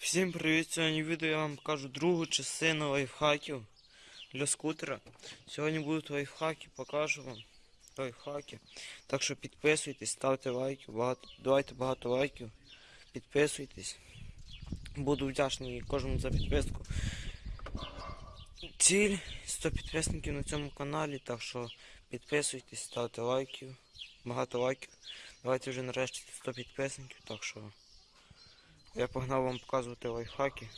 Всім привіт! Сьогодні відео я вам покажу другу частину лайфхаків для скутера. Сьогодні будуть лайфхаки, покажу вам лайфхаки. Так що підписуйтесь, ставте лайки, багато, давайте багато лайків, підписуйтесь. Буду вдячний кожному за підписку. Ціль 100 підписників на цьому каналі, так що підписуйтесь, ставте лайків, багато лайків. Давайте вже нарешті 100 підписників, так що. Я погнав вам показувати лайфхаки.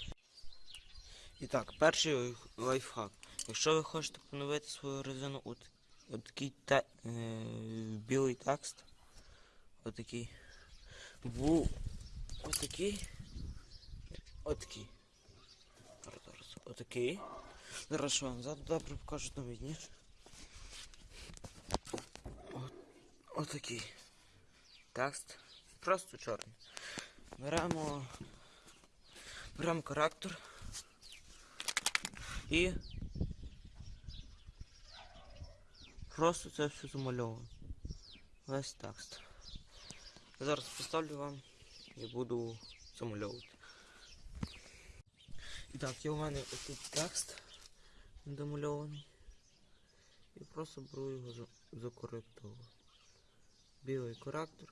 І так, перший лайфхак. Якщо ви хочете поновити свою резину от, от такий те, е, білий текст, отакий, в отакий, отакий. Зараз, отакий. Зараз вам зараз добре покажу там відніше. От, отакий. Текст. Просто чорний. Беремо, беремо коректор і просто це все замальовуємо. Весь текст. Зараз поставлю вам і буду замальовувати. І так, є у мене отут текст домальований. І просто беру його за- закоректовую. Білий коректор.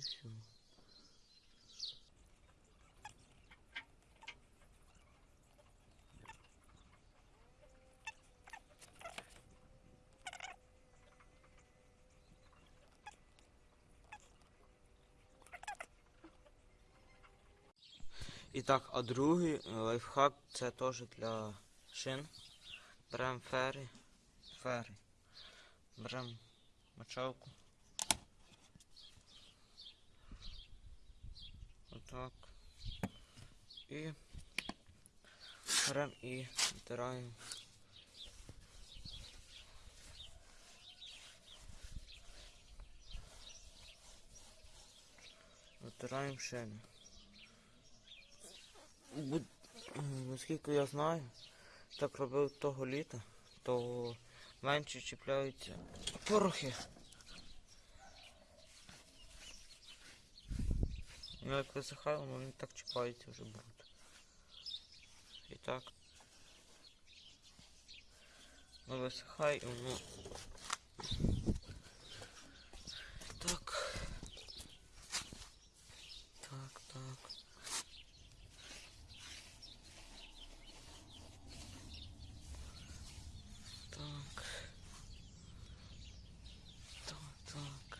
Все. І так, а другий лайфхак це теж для шин. Беремо фери. Фери. Беремо мочалку. І беремо і втираємо. Втираємо шини. Наскільки я знаю, так робив того літа, то менше чіпляються порохи. Ну, як висихає, воно не так чіпається вже бруд. І так. Ну висихай, воно. Так. Так, так. Так. Так, так.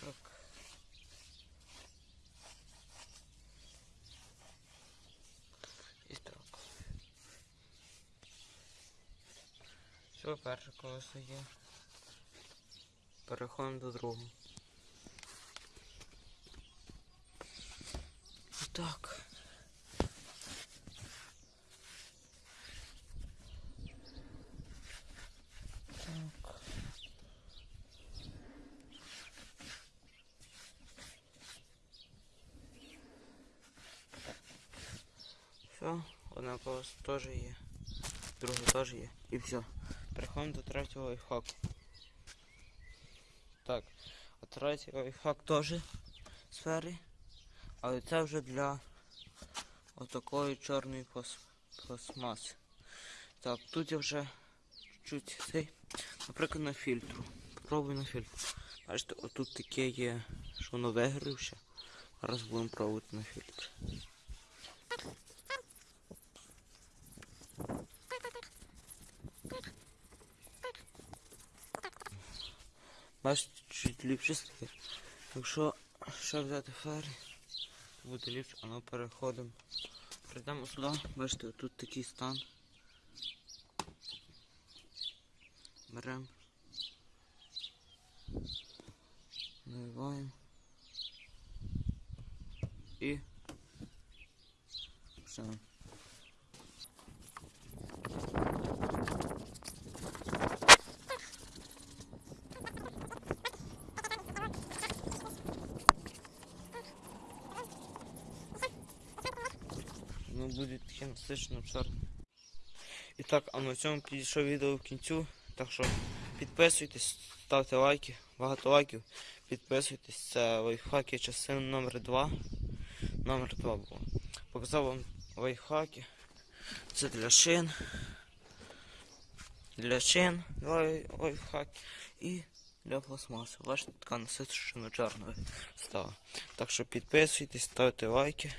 Так. І так. Все, перше колесо є. Переходимо до другого. Так. Так. Все, одна колесо теж є. Друге теж є. І все. Переходимо до третього лайфхаку. Так, а третій лайфхак теж сфери. Але це вже для отакої чорної плас- пластмаси. Так, тут я вже чуть цей, наприклад, на фільтру. Попробуй на фільтру. Бачите, отут таке є, що воно вигрівше. Зараз будемо пробувати на фільтр. Бачите, чуть ліпше стає. Якщо ще взяти фері, то буде ліпше, а ми переходимо. Прийдемо сюди, бачите, тут такий стан. Беремо. Наливаємо. І все. Воно буде таке насичено чорне. І так, а на цьому підійшов відео в кінцю. Так що підписуйтесь, ставте лайки, багато лайків. Підписуйтесь, це лайфхаки частина номер 2. Номер 2 було. Показав вам лайфхаки. Це для шин. Для шин лай- лайфхак. І для пластмаси. Бачите, така насичено чорна стала. Так що підписуйтесь, ставте лайки.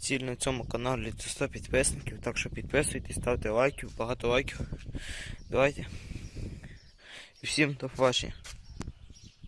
Ціль на цьому каналі це 100 підписників. Так що підписуйтесь, ставте лайків, багато лайків. Давайте. І всім до побачення.